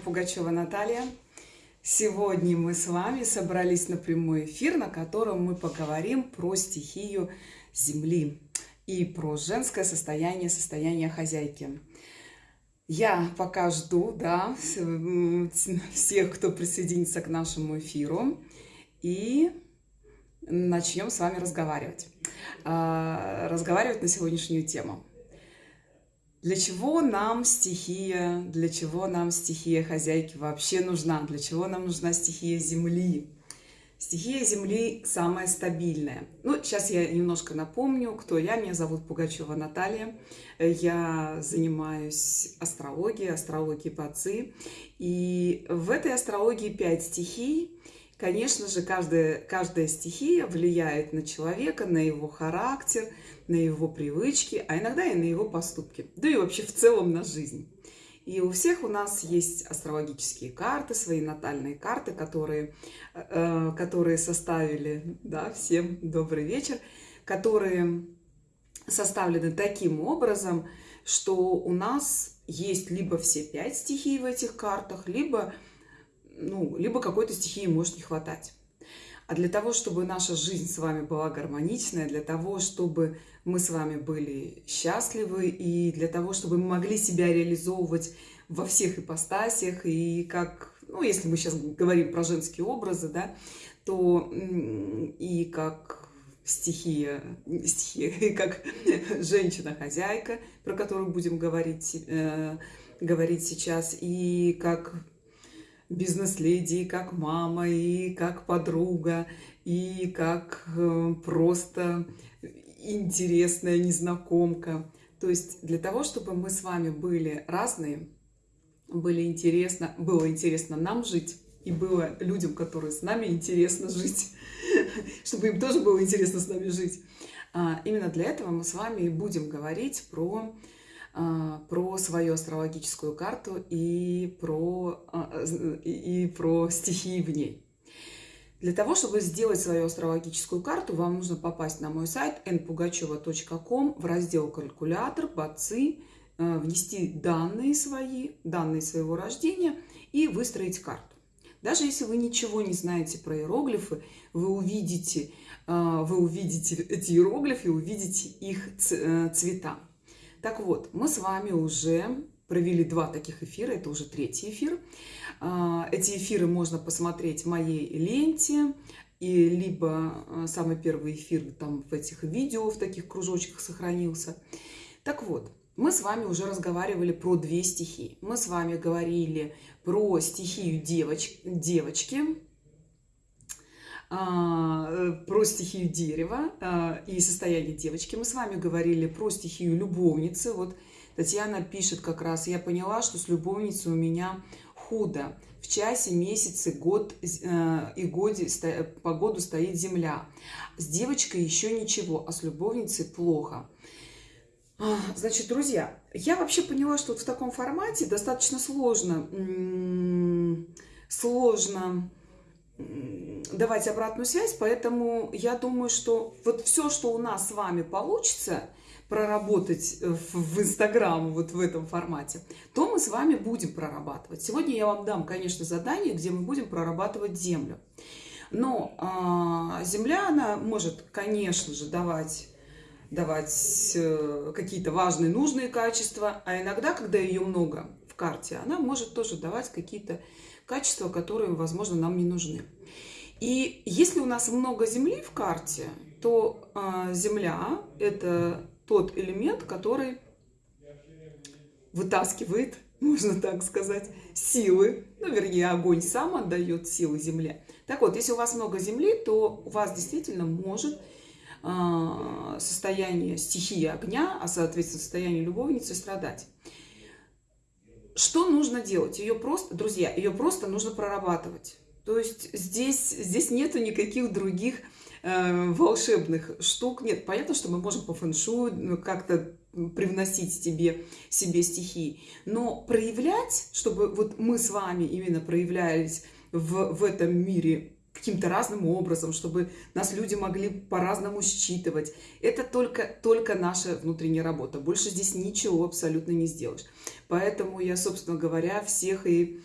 Пугачева Наталья. Сегодня мы с вами собрались на прямой эфир, на котором мы поговорим про стихию Земли и про женское состояние, состояние хозяйки. Я пока жду, да, всех, кто присоединится к нашему эфиру, и начнем с вами разговаривать. А, разговаривать на сегодняшнюю тему. Для чего нам стихия, для чего нам стихия хозяйки вообще нужна? Для чего нам нужна стихия Земли? Стихия Земли самая стабильная. Ну, сейчас я немножко напомню, кто я. Меня зовут Пугачева Наталья. Я занимаюсь астрологией, астрологией ЦИ. И в этой астрологии пять стихий. Конечно же, каждая, каждая стихия влияет на человека, на его характер, на его привычки, а иногда и на его поступки, да и вообще в целом на жизнь. И у всех у нас есть астрологические карты, свои натальные карты, которые, э, которые составили, да, всем добрый вечер, которые составлены таким образом, что у нас есть либо все пять стихий в этих картах, либо ну, либо какой-то стихии может не хватать. А для того, чтобы наша жизнь с вами была гармоничная, для того, чтобы мы с вами были счастливы, и для того, чтобы мы могли себя реализовывать во всех ипостасях, и как, ну, если мы сейчас говорим про женские образы, да, то и как стихия, стихия как женщина-хозяйка, про которую будем говорить, э, говорить сейчас, и как бизнес-леди, как мама, и как подруга, и как э, просто интересная незнакомка. То есть для того, чтобы мы с вами были разные, были интересно, было интересно нам жить, и было людям, которые с нами интересно жить, чтобы им тоже было интересно с нами жить. А, именно для этого мы с вами и будем говорить про про свою астрологическую карту и про, а, и про стихии в ней. Для того, чтобы сделать свою астрологическую карту, вам нужно попасть на мой сайт npugacheva.com в раздел «Калькулятор», «Бацы», э, внести данные свои, данные своего рождения и выстроить карту. Даже если вы ничего не знаете про иероглифы, вы увидите, вы увидите эти иероглифы, увидите их э, цвета. Так вот, мы с вами уже провели два таких эфира, это уже третий эфир. А, эти эфиры можно посмотреть в моей ленте, и либо а, самый первый эфир там в этих видео, в таких кружочках сохранился. Так вот, мы с вами уже разговаривали про две стихии. Мы с вами говорили про стихию девоч... девочки, э, про стихию дерева а, и состояние девочки. Мы с вами говорили про стихию любовницы. Вот Татьяна пишет как раз, я поняла, что с любовницей у меня худо. В часе, месяце, год э, и годе по году стоит земля. С девочкой еще ничего, а с любовницей плохо. А, значит, друзья, я вообще поняла, что вот в таком формате достаточно сложно, сложно давать обратную связь, поэтому я думаю, что вот все, что у нас с вами получится проработать в Инстаграм вот в этом формате, то мы с вами будем прорабатывать. Сегодня я вам дам, конечно, задание, где мы будем прорабатывать землю. Но а, земля, она может, конечно же, давать давать э, какие-то важные, нужные качества, а иногда, когда ее много в карте, она может тоже давать какие-то качества, которые, возможно, нам не нужны. И если у нас много Земли в карте, то э, Земля – это тот элемент, который вытаскивает, можно так сказать, силы. Ну, вернее, огонь сам отдает силы Земле. Так вот, если у вас много Земли, то у вас действительно может э, состояние стихии огня, а, соответственно, состояние любовницы страдать. Что нужно делать? Ее просто, друзья, ее просто нужно прорабатывать. То есть здесь, здесь нету никаких других э, волшебных штук. Нет, понятно, что мы можем по фэншую ну, как-то привносить тебе, себе стихии. Но проявлять, чтобы вот мы с вами именно проявлялись в, в этом мире каким-то разным образом, чтобы нас люди могли по-разному считывать. Это только, только наша внутренняя работа. Больше здесь ничего абсолютно не сделаешь. Поэтому я, собственно говоря, всех и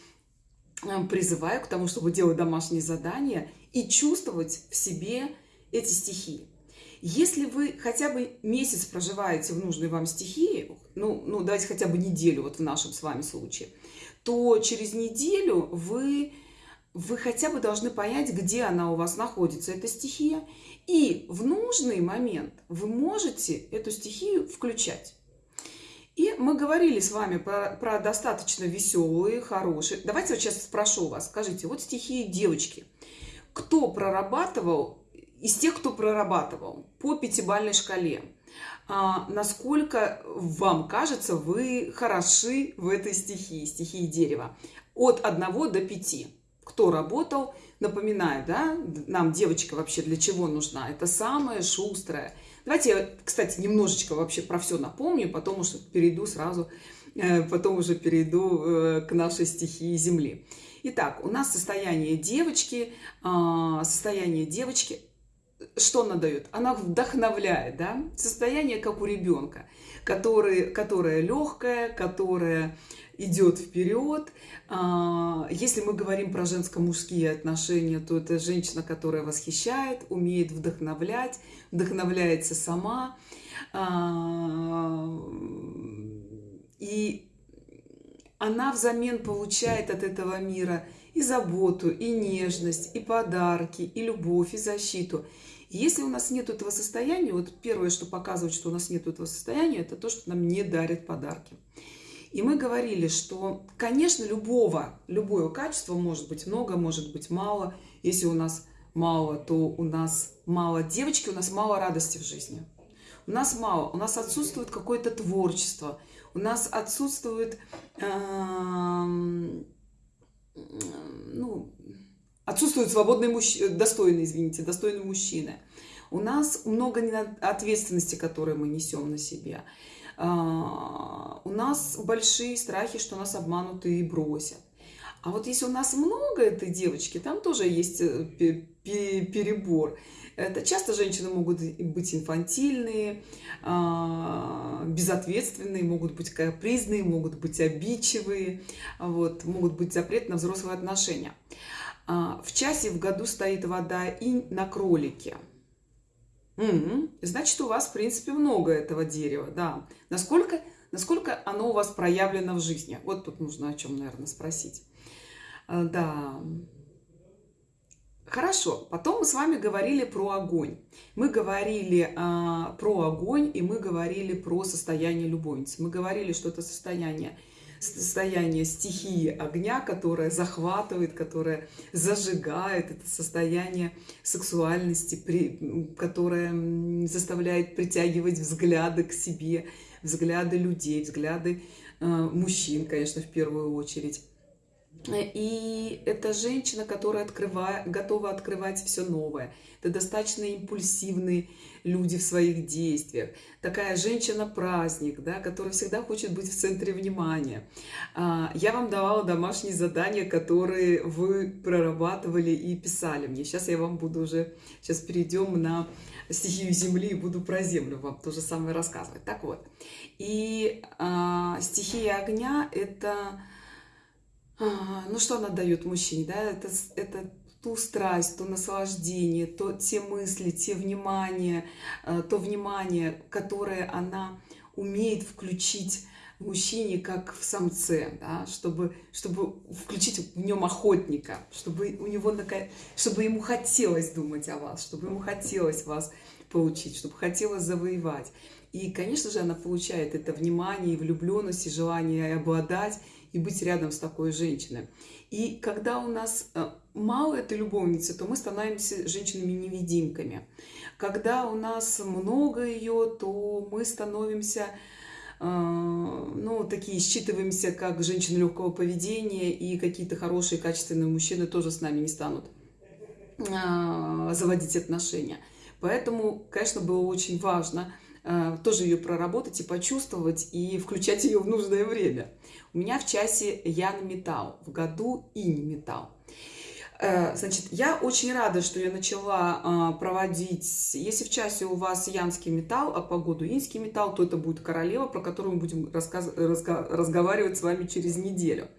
э, призываю к тому, чтобы делать домашние задания и чувствовать в себе эти стихии. Если вы хотя бы месяц проживаете в нужной вам стихии, ну, ну давайте хотя бы неделю, вот в нашем с вами случае, то через неделю вы, вы хотя бы должны понять, где она у вас находится, эта стихия, и в нужный момент вы можете эту стихию включать. И мы говорили с вами про, про достаточно веселые, хорошие. Давайте вот сейчас спрошу вас, скажите, вот стихии девочки. Кто прорабатывал из тех, кто прорабатывал по пятибалльной шкале, а, насколько вам кажется, вы хороши в этой стихии, стихии дерева? От 1 до 5. Кто работал, напоминаю, да, нам девочка вообще для чего нужна? Это самая шустрая. Давайте я, кстати, немножечко вообще про все напомню, потом уже перейду сразу, э, потом уже перейду э, к нашей стихии Земли. Итак, у нас состояние девочки, а, состояние девочки что она дает? Она вдохновляет, да? Состояние, как у ребенка, который, которое легкое, которое идет вперед. А, если мы говорим про женско-мужские отношения, то это женщина, которая восхищает, умеет вдохновлять, вдохновляется сама. А, и она взамен получает от этого мира и заботу, и нежность, и подарки, и любовь, и защиту. Если у нас нет этого состояния, вот первое, что показывает, что у нас нет этого состояния, это то, что нам не дарят подарки. И мы говорили, что, конечно, любого, любое качество может быть много, может быть мало. Если у нас мало, то у нас мало девочки, у нас мало радости в жизни. У нас мало, у нас отсутствует какое-то творчество, у нас отсутствует, э, ну, Отсутствует свободный мужчина, достойный, извините, достойный мужчина. У нас много ответственности, которые мы несем на себя. А, у нас большие страхи, что нас обманут и бросят. А вот если у нас много этой девочки, там тоже есть э, перебор. Это часто женщины могут быть инфантильные, а, безответственные, могут быть капризные, могут быть обидчивые, вот, могут быть запрет на взрослые отношения. А, в часе в году стоит вода и на кролике. Угу. Значит, у вас, в принципе, много этого дерева, да. Насколько, насколько оно у вас проявлено в жизни? Вот тут нужно о чем, наверное, спросить. А, да. Хорошо, потом мы с вами говорили про огонь. Мы говорили а, про огонь, и мы говорили про состояние любовницы. Мы говорили, что это состояние состояние стихии огня, которое захватывает, которое зажигает, это состояние сексуальности, которое заставляет притягивать взгляды к себе, взгляды людей, взгляды э, мужчин, конечно, в первую очередь. И это женщина, которая открывает, готова открывать все новое. Это достаточно импульсивные люди в своих действиях. Такая женщина-праздник, да, которая всегда хочет быть в центре внимания. А, я вам давала домашние задания, которые вы прорабатывали и писали мне. Сейчас я вам буду уже, сейчас перейдем на стихию Земли и буду про Землю вам то же самое рассказывать. Так вот, и а, стихия огня – это ну что она дает мужчине, да, это, это ту страсть, то наслаждение, то те мысли, те внимание, э, то внимание, которое она умеет включить в мужчине, как в самце, да, чтобы, чтобы включить в нем охотника, чтобы у него такая, чтобы ему хотелось думать о вас, чтобы ему хотелось вас получить, чтобы хотелось завоевать. И, конечно же, она получает это внимание, и влюбленность, и желание обладать, и быть рядом с такой женщиной. И когда у нас э, мало этой любовницы, то мы становимся женщинами-невидимками. Когда у нас много ее, то мы становимся, э, ну, такие, считываемся как женщины легкого поведения, и какие-то хорошие, качественные мужчины тоже с нами не станут э, заводить отношения. Поэтому, конечно, было очень важно тоже ее проработать и почувствовать, и включать ее в нужное время. У меня в часе Ян Металл, в году Инь Металл. Э, значит, я очень рада, что я начала э, проводить, если в часе у вас янский металл, а по году инский металл, то это будет королева, про которую мы будем рассказ... разговаривать с вами через неделю.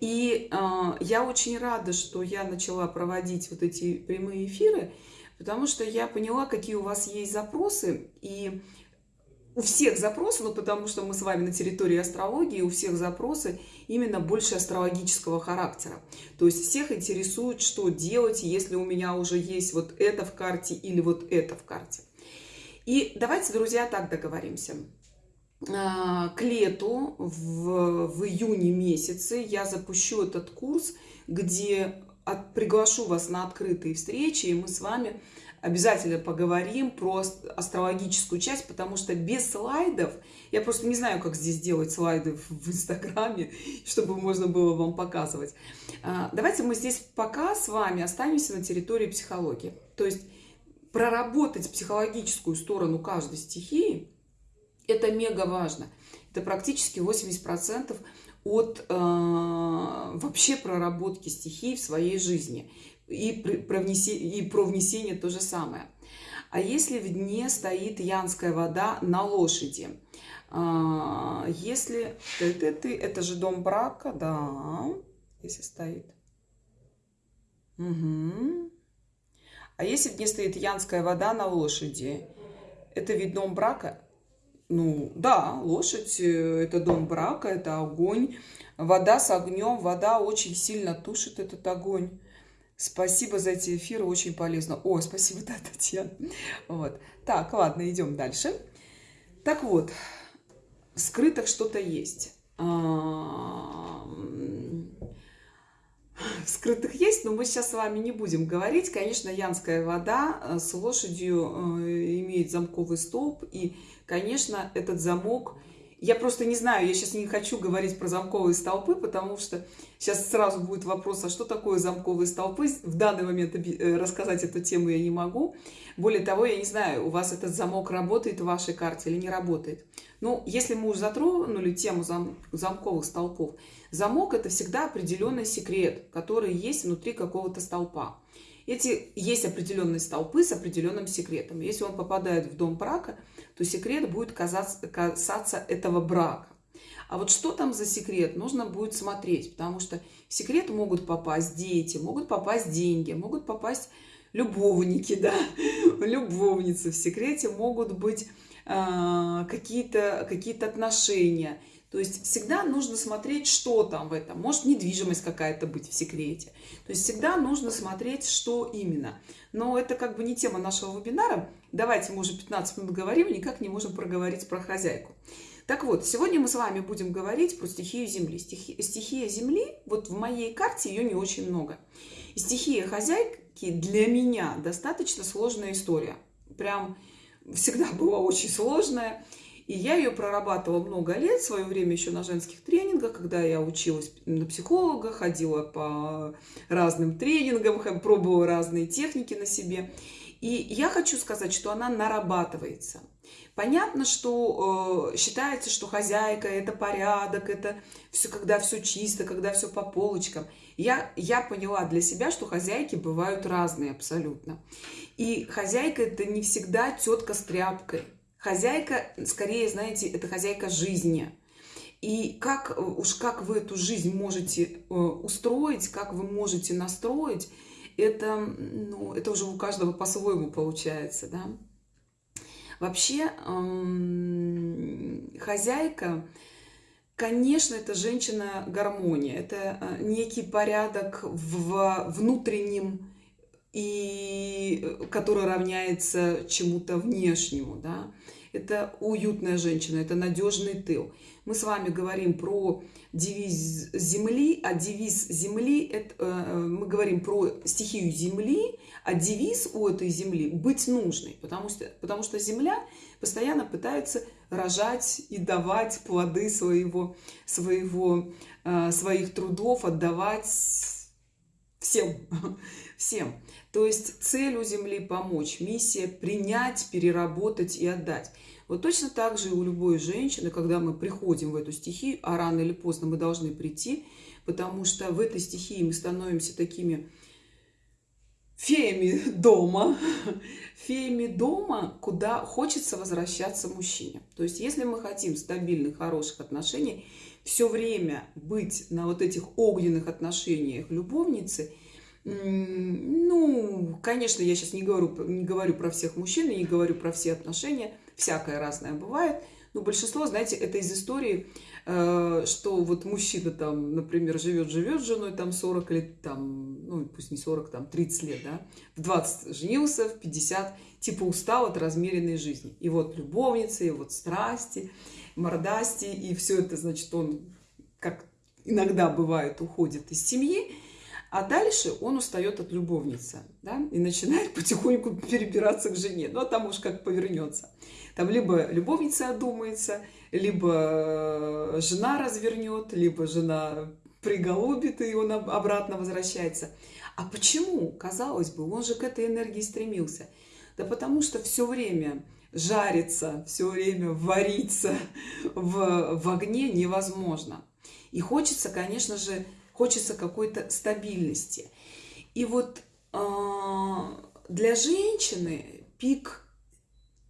И э, я очень рада, что я начала проводить вот эти прямые эфиры, потому что я поняла, какие у вас есть запросы, и у всех запросы, ну потому что мы с вами на территории астрологии, у всех запросы именно больше астрологического характера. То есть всех интересует, что делать, если у меня уже есть вот это в карте или вот это в карте. И давайте, друзья, так договоримся. А, к лету, в, в июне месяце, я запущу этот курс, где от, приглашу вас на открытые встречи, и мы с вами обязательно поговорим про астрологическую часть, потому что без слайдов, я просто не знаю, как здесь делать слайды в Инстаграме, чтобы можно было вам показывать. А, давайте мы здесь пока с вами останемся на территории психологии. То есть проработать психологическую сторону каждой стихии, это мега важно. Это практически 80% от э, вообще проработки стихий в своей жизни и, про внесение, и про внесение то же самое. А если в дне стоит янская вода на лошади? А, если ты, ты, ты, это же дом брака, да, если стоит. Угу. А если в дне стоит янская вода на лошади, это вид дом брака? Ну, да, лошадь э, – это дом брака, это огонь. Вода с огнем, вода очень сильно тушит этот огонь. Спасибо за эти эфиры, очень полезно. О, спасибо, да, Татьяна. Вот. Так, ладно, идем дальше. Так вот, в скрытых что-то есть. В скрытых есть, но мы сейчас с вами не будем говорить. Конечно, янская вода э, с лошадью э, имеет замковый столб. И, конечно, этот замок я просто не знаю, я сейчас не хочу говорить про замковые столпы, потому что сейчас сразу будет вопрос, а что такое замковые столпы? В данный момент э, рассказать эту тему я не могу. Более того, я не знаю, у вас этот замок работает в вашей карте или не работает. Ну, если мы уже затронули тему зам замковых столпов, замок – это всегда определенный секрет, который есть внутри какого-то столпа. Эти есть определенные столпы с определенным секретом. Если он попадает в дом брака, то секрет будет казаться, касаться этого брака. А вот что там за секрет, нужно будет смотреть, потому что в секрет могут попасть дети, могут попасть деньги, могут попасть любовники, да, любовницы. В секрете могут быть э, какие-то какие отношения – то есть всегда нужно смотреть, что там в этом. Может недвижимость какая-то быть в секрете. То есть всегда нужно смотреть, что именно. Но это как бы не тема нашего вебинара. Давайте мы уже 15 минут говорим, никак не можем проговорить про хозяйку. Так вот, сегодня мы с вами будем говорить про стихию Земли. Стихи, стихия Земли, вот в моей карте ее не очень много. И стихия хозяйки для меня достаточно сложная история. Прям всегда была очень сложная. И я ее прорабатывала много лет, в свое время еще на женских тренингах, когда я училась на психолога, ходила по разным тренингам, пробовала разные техники на себе. И я хочу сказать, что она нарабатывается. Понятно, что э, считается, что хозяйка – это порядок, это все, когда все чисто, когда все по полочкам. Я, я поняла для себя, что хозяйки бывают разные абсолютно. И хозяйка – это не всегда тетка с тряпкой. Хозяйка, скорее, знаете, это хозяйка жизни. И как уж как вы эту жизнь можете э, устроить, как вы можете настроить, это, ну, это уже у каждого по-своему получается, да. Вообще, эм, хозяйка, конечно, это женщина-гармония, это э, некий порядок в внутреннем и э, который равняется чему-то внешнему, да. Это уютная женщина, это надежный тыл. Мы с вами говорим про девиз Земли, а девиз Земли, это, э, мы говорим про стихию Земли, а девиз у этой Земли быть нужной, потому что, потому что Земля постоянно пытается рожать и давать плоды своего, своего, э, своих трудов, отдавать всем, всем. То есть цель у Земли помочь, миссия принять, переработать и отдать. Вот точно так же и у любой женщины, когда мы приходим в эту стихию, а рано или поздно мы должны прийти, потому что в этой стихии мы становимся такими феями дома, феями дома, куда хочется возвращаться мужчине. То есть если мы хотим стабильных, хороших отношений, все время быть на вот этих огненных отношениях любовницы, ну, конечно, я сейчас не говорю, не говорю про всех мужчин, не говорю про все отношения, всякое разное бывает, но большинство, знаете, это из истории, э, что вот мужчина там, например, живет-живет с женой там 40 лет, там, ну, пусть не 40, там 30 лет, да, в 20 женился, в 50, типа устал от размеренной жизни. И вот любовница, и вот страсти, мордасти, и все это, значит, он, как иногда бывает, уходит из семьи, а дальше он устает от любовницы, да, и начинает потихоньку перебираться к жене. Ну, а там уж как повернется. Там либо любовница одумается, либо э, жена развернет, либо жена приголубит, и он обратно возвращается. А почему? Казалось бы, он же к этой энергии стремился. Да потому что все время жариться, все время вариться в, в огне невозможно. И хочется, конечно же, хочется какой-то стабильности. И вот э, для женщины пик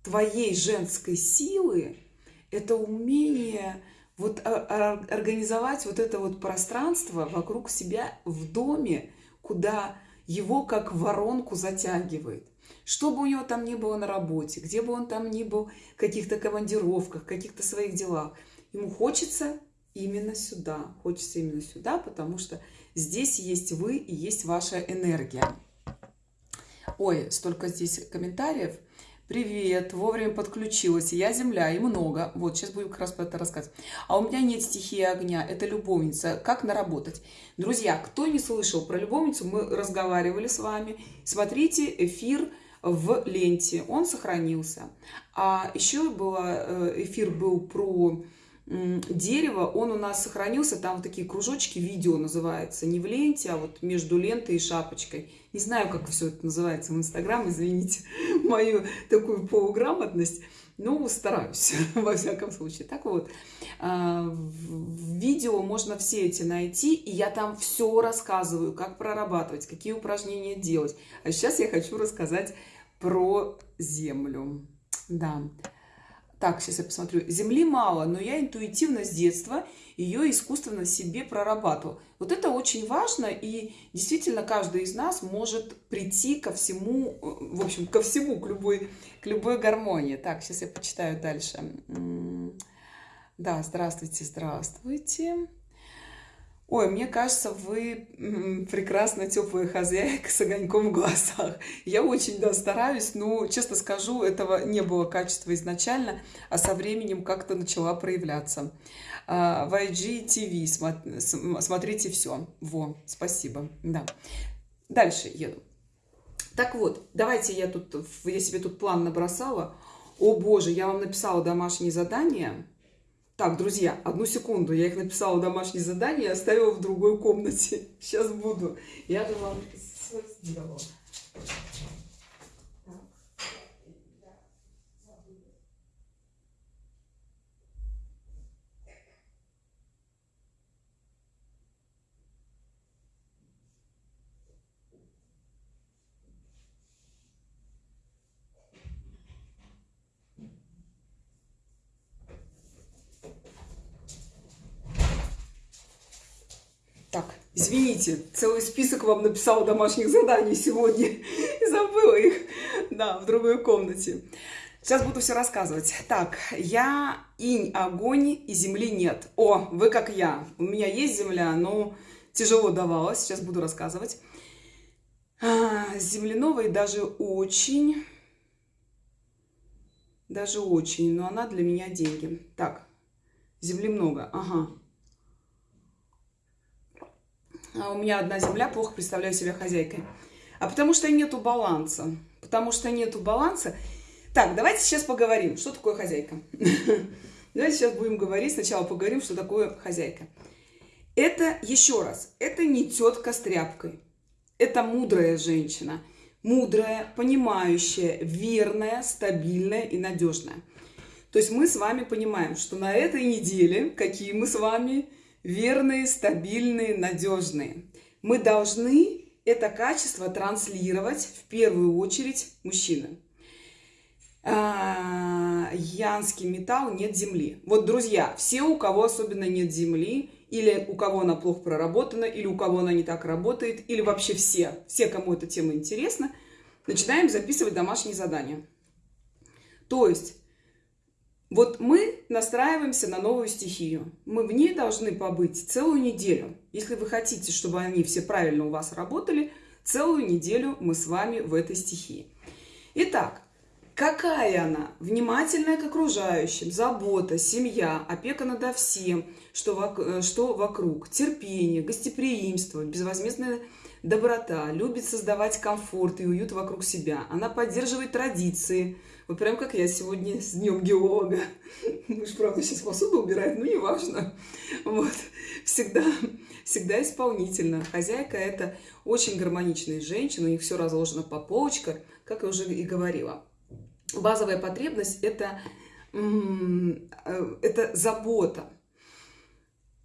твоей женской силы – это умение вот организовать вот это вот пространство вокруг себя в доме, куда его как воронку затягивает. Что бы у него там ни было на работе, где бы он там ни был, в каких-то командировках, каких-то своих делах, ему хочется именно сюда. Хочется именно сюда, потому что здесь есть вы и есть ваша энергия. Ой, столько здесь комментариев. Привет, вовремя подключилась. Я земля, и много. Вот, сейчас будем как раз про это рассказывать. А у меня нет стихии огня, это любовница. Как наработать? Друзья, кто не слышал про любовницу, мы разговаривали с вами. Смотрите эфир в ленте, он сохранился. А еще было, э, эфир был про дерево, он у нас сохранился, там такие кружочки, видео называется, не в ленте, а вот между лентой и шапочкой. Не знаю, как все это называется в Инстаграм, извините мою такую полуграмотность, но стараюсь, во всяком случае. Так вот, а, в видео можно все эти найти, и я там все рассказываю, как прорабатывать, какие упражнения делать. А сейчас я хочу рассказать про землю. Да. Так, сейчас я посмотрю. Земли мало, но я интуитивно с детства ее искусственно себе прорабатывал. Вот это очень важно, и действительно каждый из нас может прийти ко всему, в общем, ко всему, к любой, к любой гармонии. Так, сейчас я почитаю дальше. Да, здравствуйте, здравствуйте. Ой, мне кажется, вы прекрасно теплая хозяйка с огоньком в глазах. Я очень, да, стараюсь, но, честно скажу, этого не было качества изначально, а со временем как-то начала проявляться. А, в IGTV смотрите все. Во, спасибо. Да. Дальше еду. Так вот, давайте я тут, я себе тут план набросала. О боже, я вам написала домашнее задание так, друзья, одну секунду. Я их написала домашнее задание и оставила в другой комнате. Сейчас буду. Я же вам сделала. Извините, целый список вам написала домашних заданий сегодня и забыла их, да, в другой комнате. Сейчас буду все рассказывать. Так, я инь, огонь и земли нет. О, вы как я. У меня есть земля, но тяжело давалось. Сейчас буду рассказывать. А, земляновой даже очень, даже очень, но она для меня деньги. Так, земли много. Ага. А у меня одна земля, плохо представляю себя хозяйкой. А потому что нету баланса. Потому что нету баланса. Так, давайте сейчас поговорим, что такое хозяйка. Давайте сейчас будем говорить, сначала поговорим, что такое хозяйка. Это, еще раз, это не тетка с тряпкой. Это мудрая женщина. Мудрая, понимающая, верная, стабильная и надежная. То есть мы с вами понимаем, что на этой неделе, какие мы с вами верные, стабильные, надежные. Мы должны это качество транслировать в первую очередь мужчинам. а, янский металл нет земли. Вот, друзья, все, у кого особенно нет земли, или у кого она плохо проработана, или у кого она не так работает, или вообще все, все, кому эта тема интересна, начинаем записывать домашние задания. То есть, вот мы настраиваемся на новую стихию. Мы в ней должны побыть целую неделю. Если вы хотите, чтобы они все правильно у вас работали, целую неделю мы с вами в этой стихии. Итак, какая она? Внимательная к окружающим, забота, семья, опека над всем, что, вок что вокруг, терпение, гостеприимство, безвозмездная доброта, любит создавать комфорт и уют вокруг себя. Она поддерживает традиции, вот прям как я сегодня с Днем геолога. Муж, правда, сейчас посуду убирает, но неважно. Вот. Всегда, всегда исполнительно. Хозяйка – это очень гармоничная женщина, у них все разложено по полочкам, как я уже и говорила. Базовая потребность – это, э, это забота.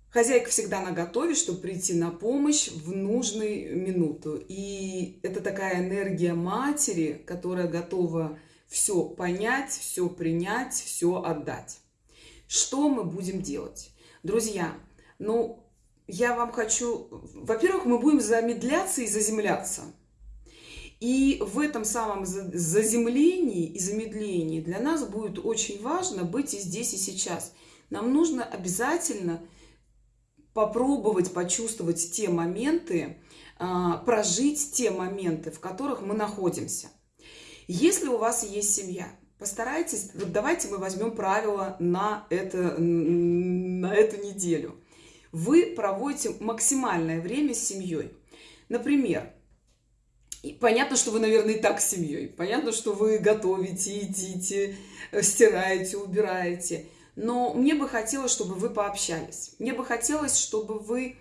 Хозяйка всегда на готове, чтобы прийти на помощь в нужную минуту. И это такая энергия матери, которая готова все понять, все принять, все отдать. Что мы будем делать? Друзья, ну, я вам хочу... Во-первых, мы будем замедляться и заземляться. И в этом самом заземлении и замедлении для нас будет очень важно быть и здесь, и сейчас. Нам нужно обязательно попробовать почувствовать те моменты, а, прожить те моменты, в которых мы находимся. Если у вас есть семья, постарайтесь, вот давайте мы возьмем правила на, это, на эту неделю. Вы проводите максимальное время с семьей. Например, понятно, что вы, наверное, и так с семьей. Понятно, что вы готовите, едите, стираете, убираете. Но мне бы хотелось, чтобы вы пообщались. Мне бы хотелось, чтобы вы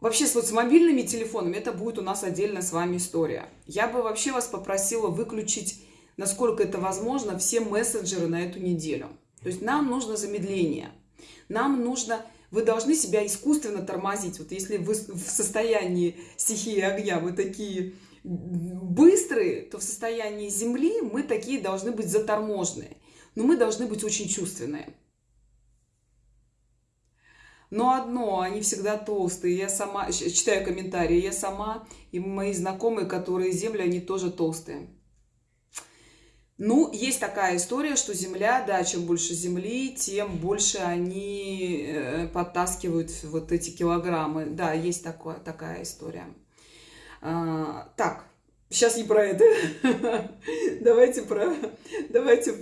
Вообще, вот с мобильными телефонами это будет у нас отдельно с вами история. Я бы вообще вас попросила выключить, насколько это возможно, все мессенджеры на эту неделю. То есть нам нужно замедление. Нам нужно... Вы должны себя искусственно тормозить. Вот если вы в состоянии стихии огня, вы такие быстрые, то в состоянии земли мы такие должны быть заторможенные. Но мы должны быть очень чувственные. Но одно, они всегда толстые. Я сама, читаю комментарии, я сама и мои знакомые, которые земли, они тоже толстые. Ну, есть такая история, что земля, да, чем больше земли, тем больше они э, подтаскивают вот эти килограммы. Да, есть такое, такая история. А, так, сейчас не про это. давайте, про, давайте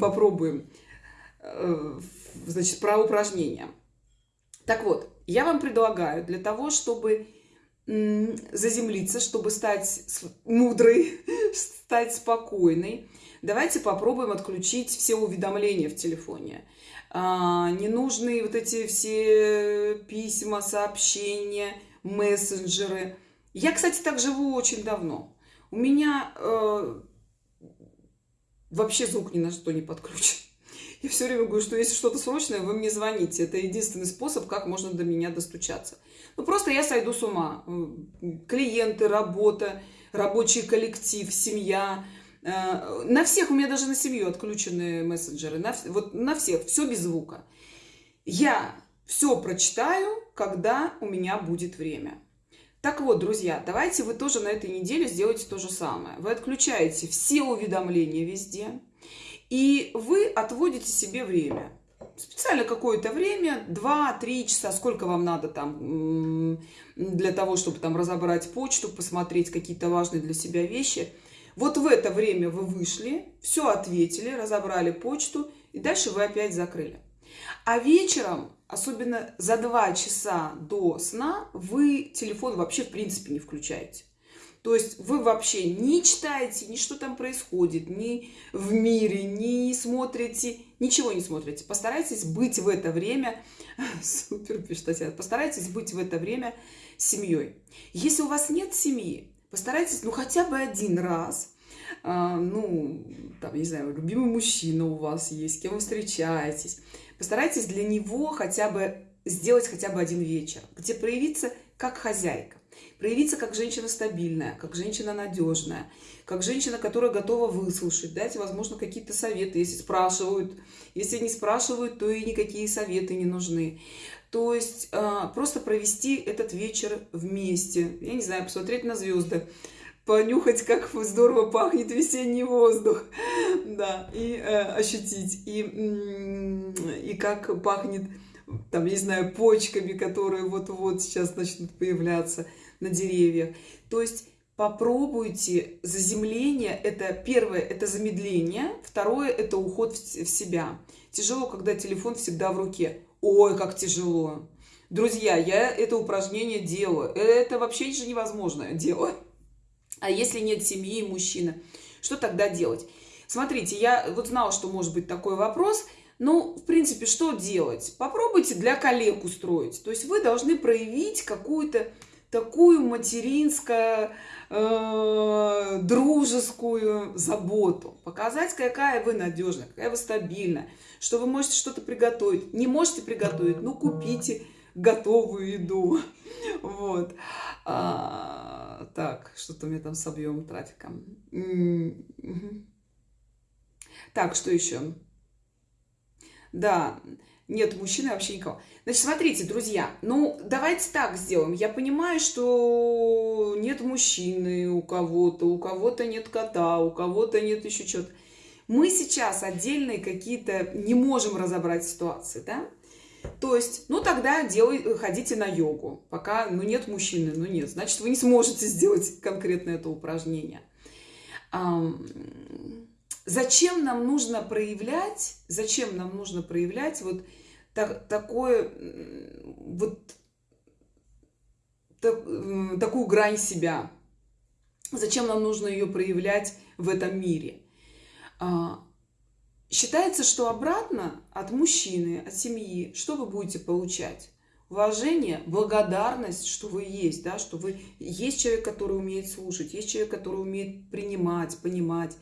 попробуем. Э, значит, про упражнения. Так вот, я вам предлагаю для того, чтобы заземлиться, чтобы стать мудрой, стать спокойной, давайте попробуем отключить все уведомления в телефоне. А, ненужные вот эти все письма, сообщения, мессенджеры. Я, кстати, так живу очень давно. У меня э, вообще звук ни на что не подключен. Я все время говорю, что если что-то срочное, вы мне звоните. Это единственный способ, как можно до меня достучаться. Ну, просто я сойду с ума. Клиенты, работа, рабочий коллектив, семья. Э, на всех, у меня даже на семью отключены мессенджеры. На, вот на всех, все без звука. Я все прочитаю, когда у меня будет время. Так вот, друзья, давайте вы тоже на этой неделе сделаете то же самое. Вы отключаете все уведомления везде и вы отводите себе время. Специально какое-то время, 2-3 часа, сколько вам надо там для того, чтобы там разобрать почту, посмотреть какие-то важные для себя вещи. Вот в это время вы вышли, все ответили, разобрали почту, и дальше вы опять закрыли. А вечером, особенно за 2 часа до сна, вы телефон вообще в принципе не включаете. То есть вы вообще не читаете, ни что там происходит, ни в мире, не смотрите, ничего не смотрите. Постарайтесь быть в это время, супер, пишет Татьяна, постарайтесь быть в это время семьей. Если у вас нет семьи, постарайтесь, ну, хотя бы один раз, а, ну, там, не знаю, любимый мужчина у вас есть, с кем вы встречаетесь, постарайтесь для него хотя бы сделать хотя бы один вечер, где проявиться как хозяйка. проявиться как женщина стабильная, как женщина надежная, как женщина, которая готова выслушать, дать, возможно, какие-то советы, если спрашивают. Если не спрашивают, то и никакие советы не нужны. То есть а, просто провести этот вечер вместе. Я не знаю, посмотреть на звезды, понюхать, как здорово пахнет весенний воздух, да, и э, ощутить, и, и как пахнет, там, не знаю, почками, которые вот-вот сейчас начнут появляться на деревьях. То есть попробуйте заземление, это первое, это замедление, второе, это уход в себя. Тяжело, когда телефон всегда в руке. Ой, как тяжело. Друзья, я это упражнение делаю. Это вообще же невозможное дело. А если нет семьи и мужчины, что тогда делать? Смотрите, я вот знала, что может быть такой вопрос. Ну, в принципе, что делать? Попробуйте для коллег устроить. То есть вы должны проявить какую-то такую материнскую, э, дружескую заботу. Показать, какая вы надежная, какая вы стабильная, что вы можете что-то приготовить. Не можете приготовить, ну, купите готовую еду. Вот. А, так, что-то меня там с объемом трафика. Так, что еще? Да, нет мужчины вообще никого. Значит, смотрите, друзья, ну, давайте так сделаем. Я понимаю, что нет мужчины у кого-то, у кого-то нет кота, у кого-то нет еще чего-то. Мы сейчас отдельные какие-то не можем разобрать ситуации, да? То есть, ну тогда делай, ходите на йогу. Пока, ну нет мужчины, ну нет. Значит, вы не сможете сделать конкретно это упражнение. Зачем нам нужно проявлять, зачем нам нужно проявлять вот так, такое, вот так, такую грань себя? Зачем нам нужно ее проявлять в этом мире? Считается, что обратно от мужчины, от семьи, что вы будете получать? Уважение, благодарность, что вы есть, да, что вы есть человек, который умеет слушать, есть человек, который умеет принимать, понимать.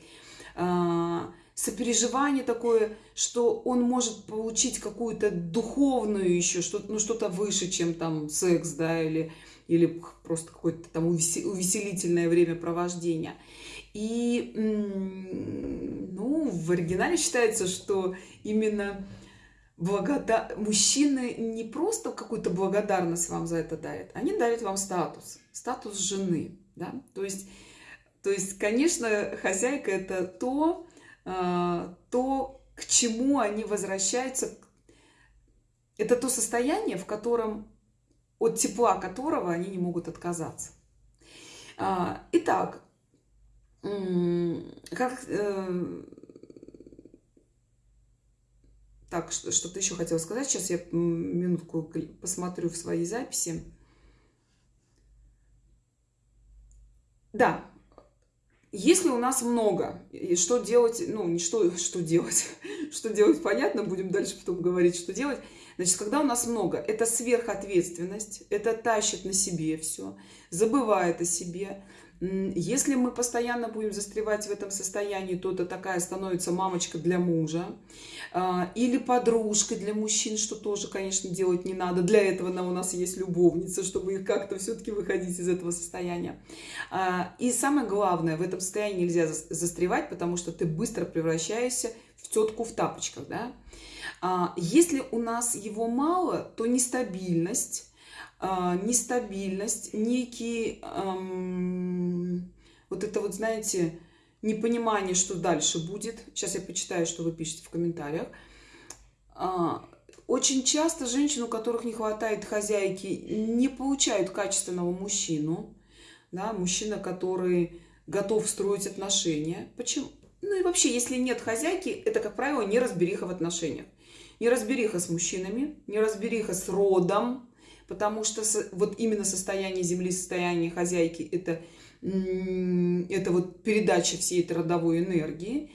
А, сопереживание такое, что он может получить какую-то духовную еще, что, ну, что-то выше, чем там секс, да, или, или просто какое-то там увеселительное времяпровождение. И ну, в оригинале считается, что именно благодар... мужчины не просто какую-то благодарность вам за это дарят, они дарят вам статус, статус жены. Да? То, есть, то есть, конечно, хозяйка это то, а, то, к чему они возвращаются. Это то состояние, в котором от тепла которого они не могут отказаться. А, итак, как... Э, так, что-то еще хотела сказать. Сейчас я минутку посмотрю в свои записи. Да, если у нас много, и что делать, ну, не что, что делать, что делать, понятно, будем дальше потом говорить, что делать. Значит, когда у нас много, это сверхответственность, это тащит на себе все, забывает о себе, если мы постоянно будем застревать в этом состоянии, то это такая становится мамочка для мужа а, или подружка для мужчин, что тоже, конечно, делать не надо. Для этого у нас есть любовница, чтобы как-то все-таки выходить из этого состояния. А, и самое главное, в этом состоянии нельзя застревать, потому что ты быстро превращаешься в тетку в тапочках. Да? А, если у нас его мало, то нестабильность, нестабильность, некий, эм, вот это вот, знаете, непонимание, что дальше будет. Сейчас я почитаю, что вы пишете в комментариях. А, очень часто женщины, у которых не хватает хозяйки, не получают качественного мужчину. Да, мужчина, который готов строить отношения. Почему? Ну и вообще, если нет хозяйки, это, как правило, неразбериха в отношениях. Неразбериха с мужчинами, неразбериха с родом, потому что вот именно состояние земли, состояние хозяйки – это, это вот передача всей этой родовой энергии.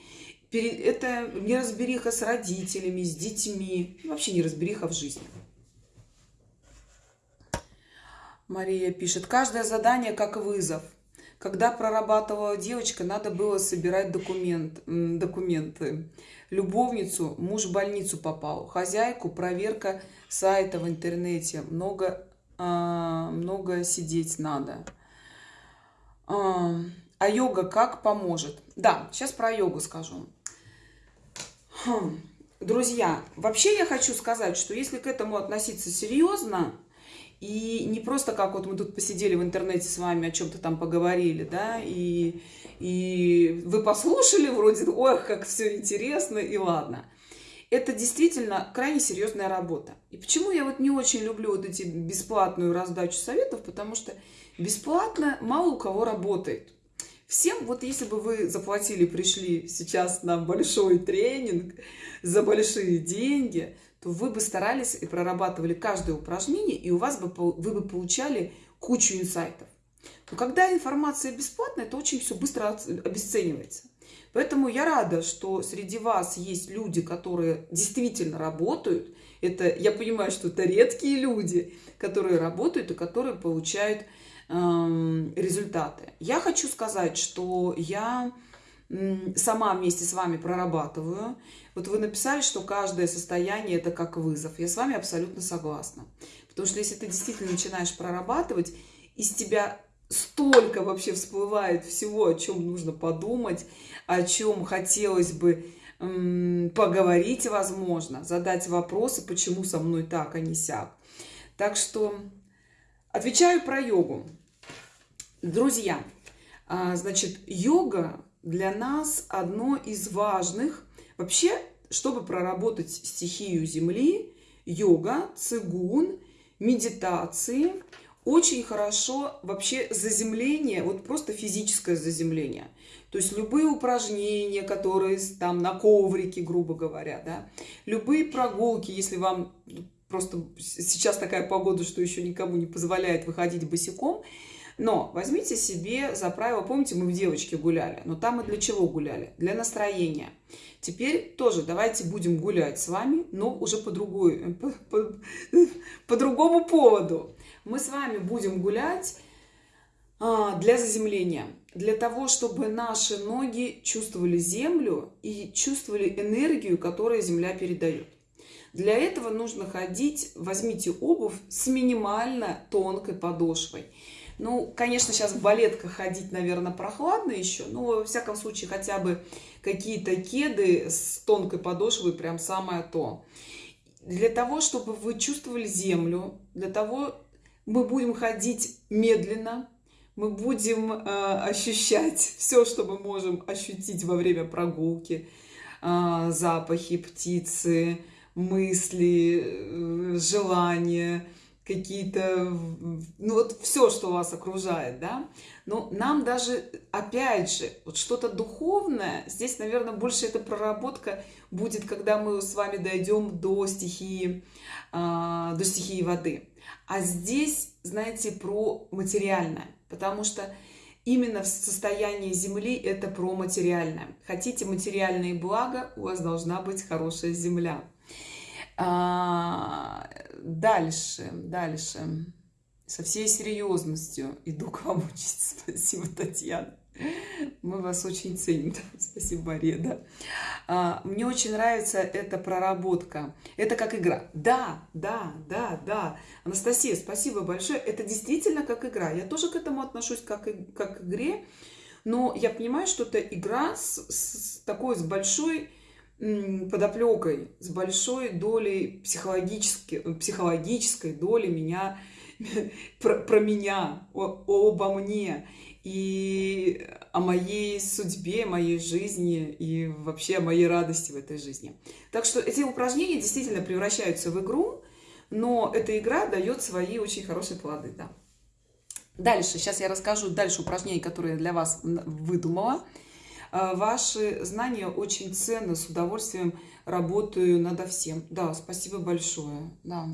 Это неразбериха с родителями, с детьми, вообще неразбериха в жизни. Мария пишет, каждое задание как вызов. Когда прорабатывала девочка, надо было собирать документ, документы. Любовницу муж в больницу попал. Хозяйку проверка сайта в интернете. Много а, много сидеть надо. А, а йога как поможет? Да, сейчас про йогу скажу. Хм. Друзья, вообще я хочу сказать, что если к этому относиться серьезно, и не просто как вот мы тут посидели в интернете с вами, о чем-то там поговорили, да, и, и вы послушали вроде, ой, как все интересно, и ладно. Это действительно крайне серьезная работа. И почему я вот не очень люблю вот эти бесплатную раздачу советов, потому что бесплатно мало у кого работает. Всем, вот если бы вы заплатили, пришли сейчас на большой тренинг за большие деньги, то вы бы старались и прорабатывали каждое упражнение, и у вас бы, вы бы получали кучу инсайтов. Но когда информация бесплатная, то очень все быстро обесценивается. Поэтому я рада, что среди вас есть люди, которые действительно работают. Это, я понимаю, что это редкие люди, которые работают и которые получают э, результаты. Я хочу сказать, что я сама вместе с вами прорабатываю. Вот вы написали, что каждое состояние это как вызов. Я с вами абсолютно согласна. Потому что если ты действительно начинаешь прорабатывать, из тебя столько вообще всплывает всего, о чем нужно подумать, о чем хотелось бы поговорить, возможно, задать вопросы, почему со мной так, а не сяк. Так что отвечаю про йогу. Друзья, а, значит, йога для нас одно из важных. Вообще, чтобы проработать стихию Земли, йога, цигун, медитации, очень хорошо вообще заземление, вот просто физическое заземление. То есть любые упражнения, которые там на коврике, грубо говоря, да, любые прогулки, если вам просто сейчас такая погода, что еще никому не позволяет выходить босиком, но возьмите себе за правило, помните, мы в девочке гуляли, но там мы для чего гуляли? Для настроения. Теперь тоже давайте будем гулять с вами, но уже по, другой, по, по, по другому поводу. Мы с вами будем гулять а, для заземления, для того, чтобы наши ноги чувствовали землю и чувствовали энергию, которую земля передает. Для этого нужно ходить, возьмите обувь с минимально тонкой подошвой. Ну, конечно, сейчас в балетках ходить, наверное, прохладно еще, но, во всяком случае, хотя бы какие-то кеды с тонкой подошвой прям самое то. Для того, чтобы вы чувствовали землю, для того мы будем ходить медленно, мы будем э, ощущать все, что мы можем ощутить во время прогулки, э, запахи птицы, мысли, э, желания, какие-то, ну вот все, что вас окружает, да, но нам даже, опять же, вот что-то духовное, здесь, наверное, больше эта проработка будет, когда мы с вами дойдем до стихии, э, до стихии воды. А здесь, знаете, про материальное, потому что именно в состоянии Земли это про материальное. Хотите материальные блага, у вас должна быть хорошая земля. А, дальше, дальше. Со всей серьезностью иду к вам учиться. Спасибо, Татьяна. Мы вас очень ценим. Спасибо, Мария. Да. А, мне очень нравится эта проработка. Это как игра. Да, да, да, да. Анастасия, спасибо большое. Это действительно как игра. Я тоже к этому отношусь как, как к игре. Но я понимаю, что это игра с, с такой, с большой подоплекой, с большой долей психологической, психологической доли меня, про, про меня, о, обо мне и о моей судьбе, моей жизни и вообще о моей радости в этой жизни. Так что эти упражнения действительно превращаются в игру, но эта игра дает свои очень хорошие плоды. Да. Дальше, сейчас я расскажу дальше упражнения, которые я для вас выдумала. А, ваши знания очень ценны, с удовольствием работаю над всем. Да, спасибо большое. Да.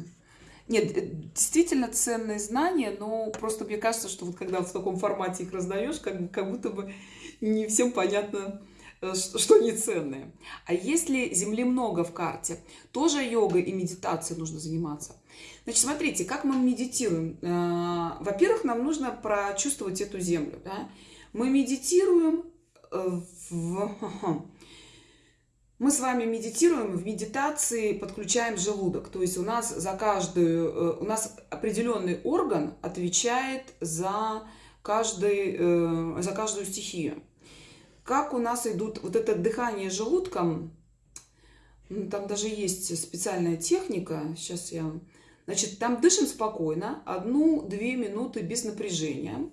Нет, э, действительно ценные знания, но просто мне кажется, что вот когда в таком формате их раздаешь, как, как будто бы не всем понятно, э, что не ценные. А если Земли много в карте, тоже йогой и медитацией нужно заниматься. Значит, смотрите, как мы медитируем. Э, во-первых, нам нужно прочувствовать эту Землю. Да? Мы медитируем в... Мы с вами медитируем, в медитации подключаем желудок. То есть у нас за каждую, э, у нас определенный орган отвечает за, каждый, э, за каждую стихию. Как у нас идут вот это дыхание желудком, там даже есть специальная техника, сейчас я... Значит, там дышим спокойно, одну-две минуты без напряжения.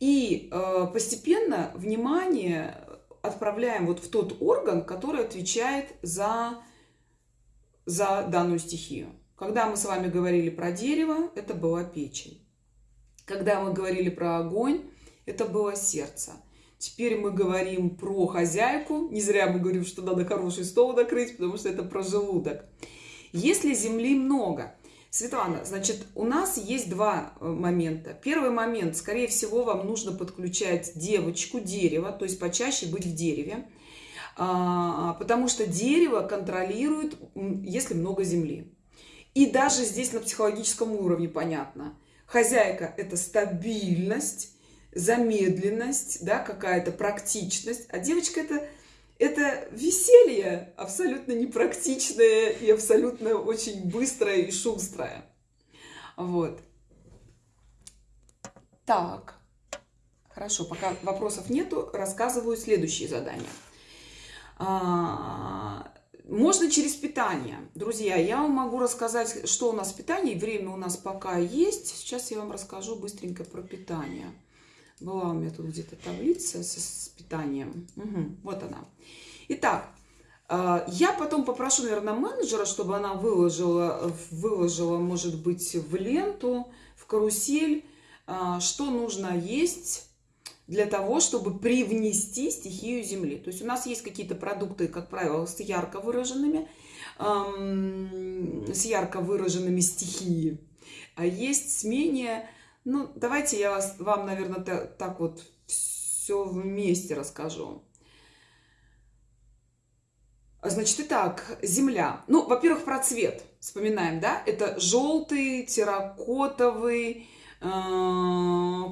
И э, постепенно внимание отправляем вот в тот орган, который отвечает за, за данную стихию. Когда мы с вами говорили про дерево, это была печень. Когда мы говорили про огонь, это было сердце. Теперь мы говорим про хозяйку. Не зря мы говорим, что надо хороший стол накрыть, потому что это про желудок. Если земли много, Светлана, значит, у нас есть два э, момента. Первый момент, скорее всего, вам нужно подключать девочку, дерево, то есть почаще быть в дереве, а, потому что дерево контролирует, если много земли. И даже здесь на психологическом уровне понятно. Хозяйка – это стабильность, замедленность, да, какая-то практичность, а девочка – это это веселье абсолютно непрактичное и абсолютно очень быстрое и шустрое. Вот. Так. Хорошо, пока вопросов нету, рассказываю следующие задания. А, можно через питание. Друзья, я вам могу рассказать, что у нас в питании. Время у нас пока есть. Сейчас я вам расскажу быстренько про питание. Была у меня тут где-то таблица с, с питанием. Угу, вот она. Итак, э, я потом попрошу, наверное, менеджера, чтобы она выложила, выложила, может быть, в ленту, в карусель, э, что нужно есть для того, чтобы привнести стихию Земли. То есть у нас есть какие-то продукты, как правило, с ярко выраженными, эм, с ярко выраженными стихией, а есть с менее ну, давайте я вас, вам, наверное, так вот все вместе расскажу. Значит, итак, земля. Ну, во-первых, про цвет вспоминаем, да? Это желтый, терракотовый, э,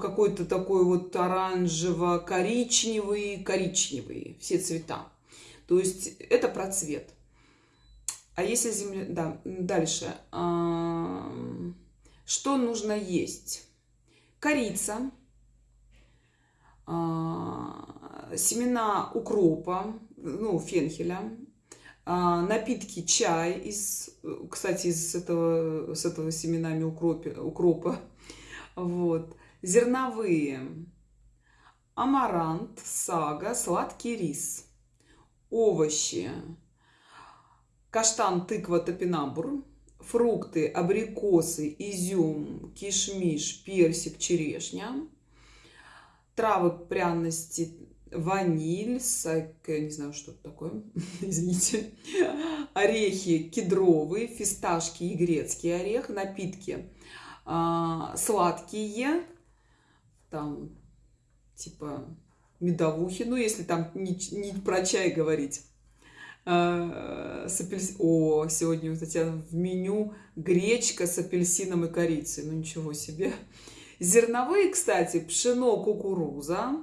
какой-то такой вот оранжево-коричневый, коричневый, все цвета. То есть это про цвет. А если земля... Да, дальше. Что нужно есть? Корица, а, семена укропа, ну, фенхеля, а, напитки чай из, кстати, из этого, с этого семенами укропе, укропа, вот, зерновые, амарант, сага, сладкий рис, овощи, каштан, тыква, топинамбур, фрукты, абрикосы, изюм, кишмиш, персик, черешня, травы, пряности, ваниль, сак, не знаю, что это такое, извините, орехи кедровые, фисташки и грецкий орех, напитки а, сладкие, там, типа медовухи, ну, если там не, не про чай говорить, с апельс... О, сегодня у Татьяны в меню гречка с апельсином и корицей. Ну, ничего себе. Зерновые, кстати, пшено, кукуруза,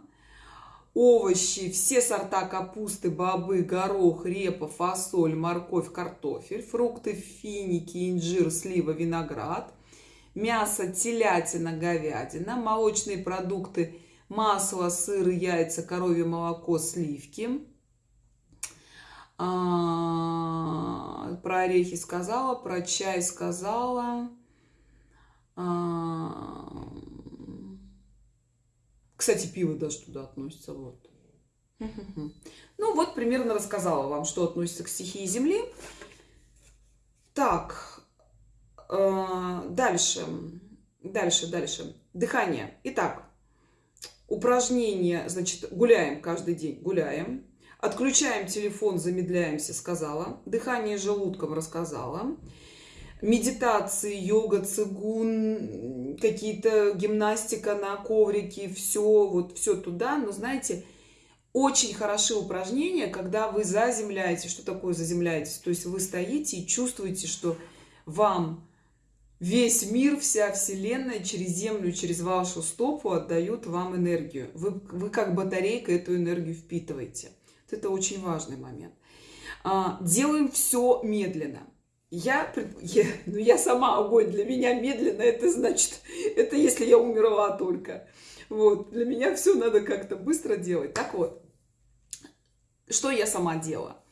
овощи, все сорта капусты, бобы, горох, репа, фасоль, морковь, картофель, фрукты, финики, инжир, слива, виноград, мясо, телятина, говядина, молочные продукты, масло, сыр, яйца, коровье молоко, сливки – а, про орехи сказала, про чай сказала. А, кстати, пиво даже туда относится. Вот. Ну вот, примерно рассказала вам, что относится к стихии Земли. Так, а, дальше, дальше, дальше. Дыхание. Итак, упражнение, значит, гуляем каждый день, гуляем. Отключаем телефон, замедляемся, сказала. Дыхание желудком рассказала. Медитации, йога, цигун, какие-то гимнастика на коврике, все, вот все туда. Но знаете, очень хороши упражнения, когда вы заземляете. Что такое заземляетесь? То есть вы стоите и чувствуете, что вам весь мир, вся вселенная через землю, через вашу стопу отдают вам энергию. Вы, вы как батарейка эту энергию впитываете. Это очень важный момент. А, делаем все медленно. Я, я, ну я сама огонь, для меня медленно, это значит, это если я умерла только. Вот, для меня все надо как-то быстро делать. Так вот, что я сама делала?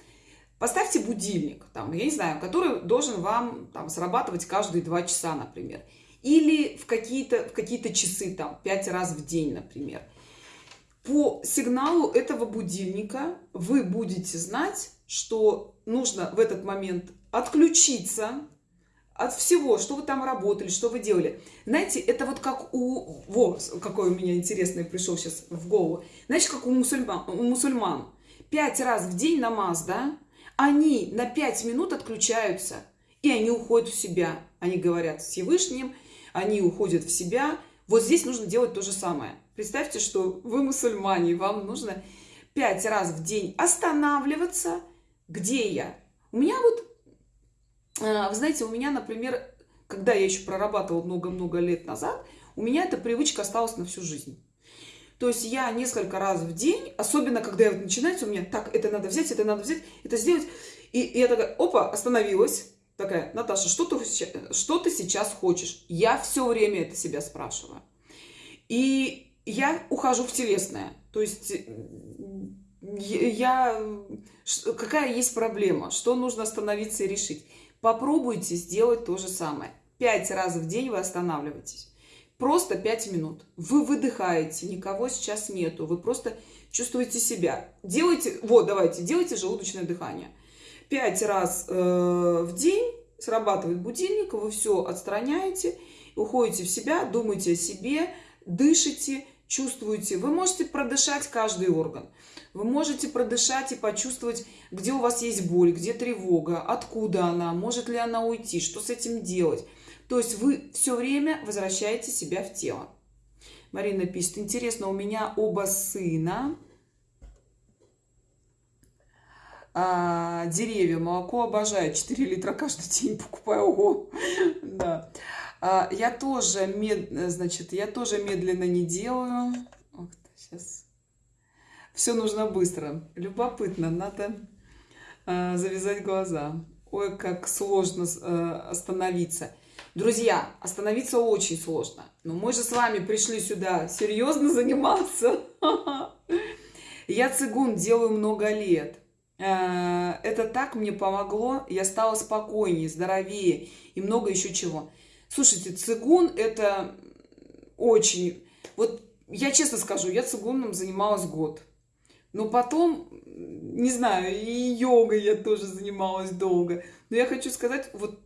Поставьте будильник, там, я не знаю, который должен вам там, срабатывать каждые два часа, например. Или в какие-то в какие часы, там, пять раз в день, например. По сигналу этого будильника вы будете знать, что нужно в этот момент отключиться от всего, что вы там работали, что вы делали. Знаете, это вот как у... Во, какой у меня интересный пришел сейчас в голову. Знаете, как у мусульман. У мусульман. Пять раз в день намаз, да? Они на пять минут отключаются. И они уходят в себя. Они говорят с Всевышним, они уходят в себя. Вот здесь нужно делать то же самое. Представьте, что вы мусульмане, и вам нужно пять раз в день останавливаться. Где я? У меня вот а, вы знаете, у меня, например, когда я еще прорабатывала много-много лет назад, у меня эта привычка осталась на всю жизнь. То есть я несколько раз в день, особенно когда я вот начинается у меня, так, это надо взять, это надо взять, это сделать. И, и я такая, опа, остановилась. Такая, Наташа, что ты, что ты сейчас хочешь? Я все время это себя спрашиваю. И я ухожу в телесное. То есть я, какая есть проблема, что нужно остановиться и решить. Попробуйте сделать то же самое. Пять раз в день вы останавливаетесь. Просто пять минут. Вы выдыхаете, никого сейчас нету. Вы просто чувствуете себя. Делайте, вот, давайте, делайте желудочное дыхание. Пять раз э, в день срабатывает будильник, вы все отстраняете, уходите в себя, думаете о себе, дышите, чувствуете. Вы можете продышать каждый орган. Вы можете продышать и почувствовать, где у вас есть боль, где тревога, откуда она, может ли она уйти, что с этим делать. То есть вы все время возвращаете себя в тело. Марина пишет, интересно, у меня оба сына, а, деревья, молоко обожаю, 4 литра каждый день покупаю, ого, да. А, я тоже, мед, значит, я тоже медленно не делаю, Ох, сейчас все нужно быстро. Любопытно, надо э, завязать глаза. Ой, как сложно э, остановиться. Друзья, остановиться очень сложно. Но мы же с вами пришли сюда серьезно заниматься. Я цигун делаю много лет. Э, это так мне помогло. Я стала спокойнее, здоровее и много еще чего. Слушайте, цигун это очень... Вот я честно скажу, я цигуном занималась год. Но потом, не знаю, и йогой я тоже занималась долго. Но я хочу сказать, вот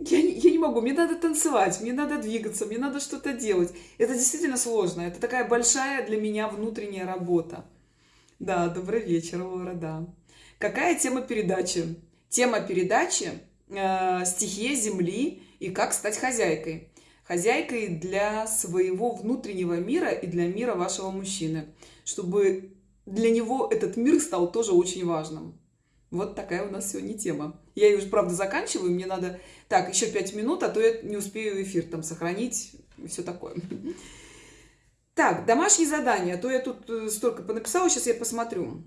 я, я не могу, мне надо танцевать, мне надо двигаться, мне надо что-то делать. Это действительно сложно. Это такая большая для меня внутренняя работа. Да, добрый вечер, Лора, да. Какая тема передачи? Тема передачи э, «Стихия Земли и как стать хозяйкой» хозяйкой для своего внутреннего мира и для мира вашего мужчины, чтобы для него этот мир стал тоже очень важным. Вот такая у нас сегодня тема. Я ее уже, правда, заканчиваю, мне надо... Так, еще пять минут, а то я не успею эфир там сохранить все такое. Так, домашние задания, а то я тут э, столько понаписала, сейчас я посмотрю.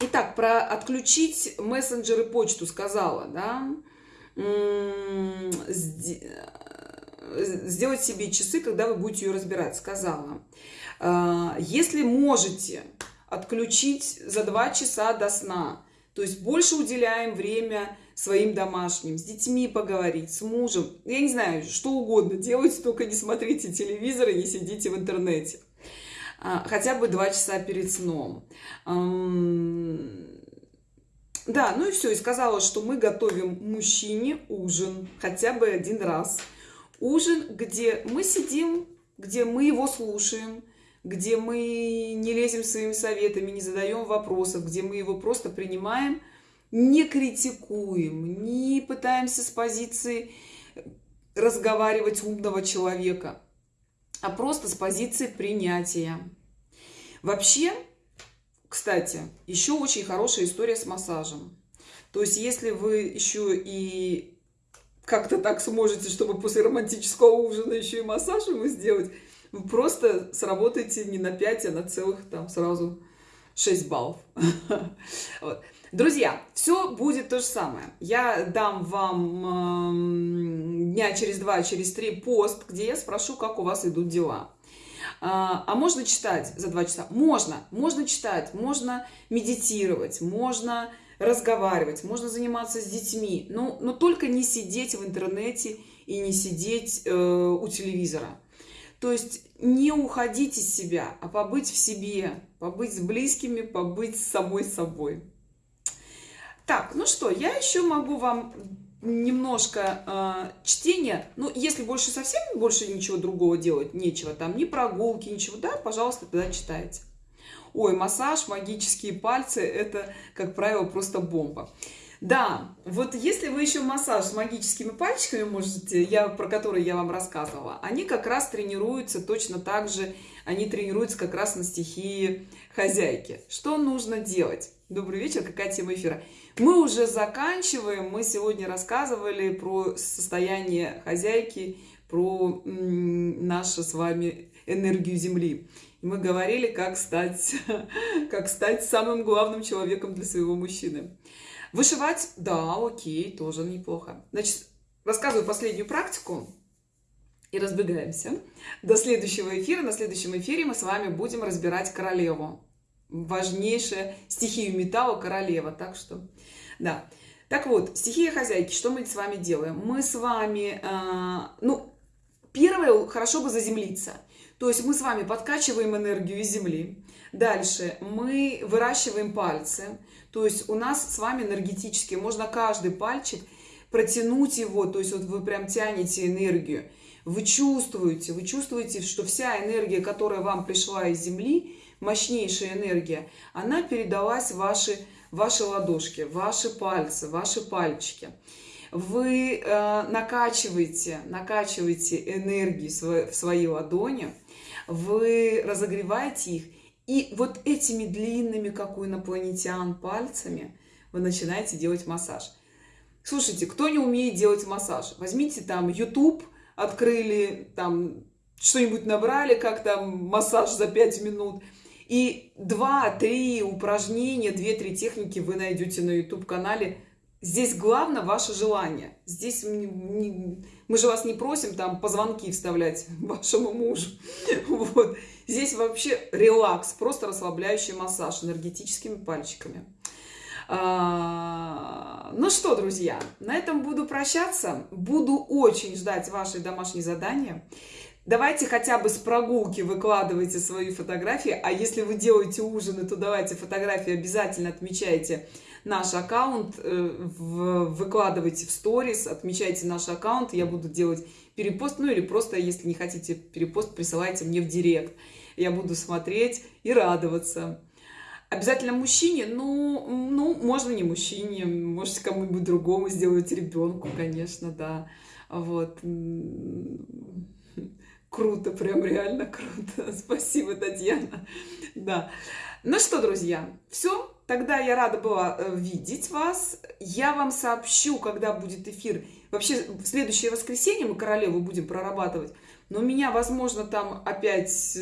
Итак, про отключить мессенджеры почту сказала, да сделать себе часы, когда вы будете ее разбирать, сказала. А, если можете отключить за два часа до сна, то есть больше уделяем время своим домашним, с детьми поговорить, с мужем, я не знаю, что угодно делайте, только не смотрите телевизор и не сидите в интернете. А, хотя бы два часа перед сном. Да, ну и все, и сказала, что мы готовим мужчине ужин хотя бы один раз – ужин, где мы сидим, где мы его слушаем, где мы не лезем своими советами, не задаем вопросов, где мы его просто принимаем, не критикуем, не пытаемся с позиции разговаривать умного человека, а просто с позиции принятия. Вообще, кстати, еще очень хорошая история с массажем. То есть, если вы еще и как-то так сможете, чтобы после романтического ужина еще и массаж ему сделать, вы просто сработаете не на 5, а на целых там сразу 6 баллов. Друзья, все будет то же самое. Я дам вам э, дня через два, через три пост, где я спрошу, как у вас идут дела. А, а можно читать за два часа? Можно. Можно читать, можно медитировать, можно разговаривать, можно заниматься с детьми. Но, но только не сидеть в интернете и не сидеть э, у телевизора. То есть не уходить из себя, а побыть в себе, побыть с близкими, побыть с самой собой. Так, ну что, я еще могу вам немножко э, чтения, ну, если больше совсем больше ничего другого делать, нечего, там, ни прогулки, ничего, да, пожалуйста, тогда читайте. Ой, массаж, магические пальцы, это, как правило, просто бомба. Да, вот если вы еще массаж с магическими пальчиками можете, я, про которые я вам рассказывала, они как раз тренируются точно так же, они тренируются как раз на стихии хозяйки. Что нужно делать? Добрый вечер, какая тема эфира? Мы уже заканчиваем. Мы сегодня рассказывали про состояние хозяйки, про нашу с вами энергию Земли. Мы говорили, как стать, как стать самым главным человеком для своего мужчины. Вышивать, да, окей, тоже неплохо. Значит, рассказываю последнюю практику и разбегаемся. До следующего эфира. На следующем эфире мы с вами будем разбирать королеву важнейшая стихию металла королева. Так что, да. Так вот, стихия хозяйки, что мы с вами делаем? Мы с вами, э, ну, первое, хорошо бы заземлиться. То есть мы с вами подкачиваем энергию из земли. Дальше мы выращиваем пальцы. То есть у нас с вами энергетически, можно каждый пальчик протянуть его, то есть вот вы прям тянете энергию. Вы чувствуете, вы чувствуете, что вся энергия, которая вам пришла из земли, мощнейшая энергия, она передалась в ваши, ваши ладошки, ваши пальцы, ваши пальчики. Вы э, накачиваете, накачиваете энергию в свои ладони, вы разогреваете их, и вот этими длинными, как у инопланетян, пальцами вы начинаете делать массаж. Слушайте, кто не умеет делать массаж, возьмите там YouTube, открыли, там что-нибудь набрали, как там массаж за 5 минут – и 2-3 упражнения, 2-3 техники вы найдете на YouTube-канале. Здесь главное ваше желание. Здесь мы же вас не просим там позвонки вставлять вашему мужу. Вот. Здесь вообще релакс, просто расслабляющий массаж энергетическими пальчиками. А, ну что, друзья, на этом буду прощаться. Буду очень ждать ваши домашние задания. Давайте хотя бы с прогулки выкладывайте свои фотографии, а если вы делаете ужины, то давайте фотографии обязательно отмечайте наш аккаунт, э, выкладывайте в сторис, отмечайте наш аккаунт, я буду делать перепост, ну или просто, если не хотите перепост, присылайте мне в директ. Я буду смотреть и радоваться. Обязательно мужчине? Ну, ну можно не мужчине, можете кому-нибудь другому сделать ребенку, конечно, да. Вот. Круто, прям реально круто. Спасибо, Татьяна. Да. Ну что, друзья, все. Тогда я рада была э, видеть вас. Я вам сообщу, когда будет эфир. Вообще, в следующее воскресенье мы королеву будем прорабатывать. Но у меня, возможно, там опять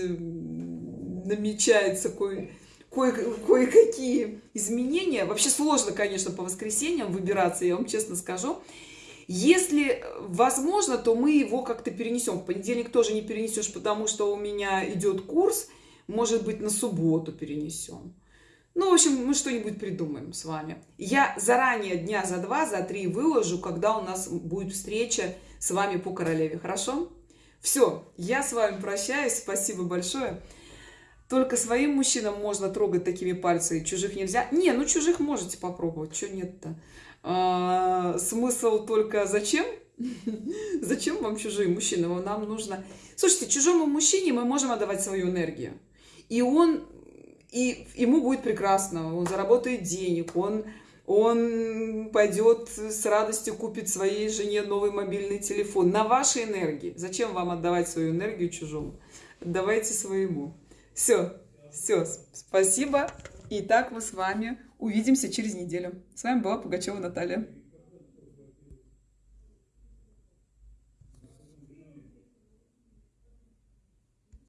намечается кое кое-какие изменения. Вообще сложно, конечно, по воскресеньям выбираться, я вам честно скажу. Если возможно, то мы его как-то перенесем. В понедельник тоже не перенесешь, потому что у меня идет курс. Может быть, на субботу перенесем. Ну, в общем, мы что-нибудь придумаем с вами. Я заранее дня за два, за три выложу, когда у нас будет встреча с вами по королеве. Хорошо? Все, я с вами прощаюсь. Спасибо большое. Только своим мужчинам можно трогать такими пальцами, чужих нельзя. Не, ну чужих можете попробовать, что нет-то. А, смысл только зачем? Зачем вам чужие мужчины? Нам нужно... Слушайте, чужому мужчине мы можем отдавать свою энергию. И он... И ему будет прекрасно. Он заработает денег. Он, он пойдет с радостью купит своей жене новый мобильный телефон. На вашей энергии. Зачем вам отдавать свою энергию чужому? Отдавайте своему. Все. Все. Спасибо. И так мы с вами Увидимся через неделю. С вами была Пугачева Наталья.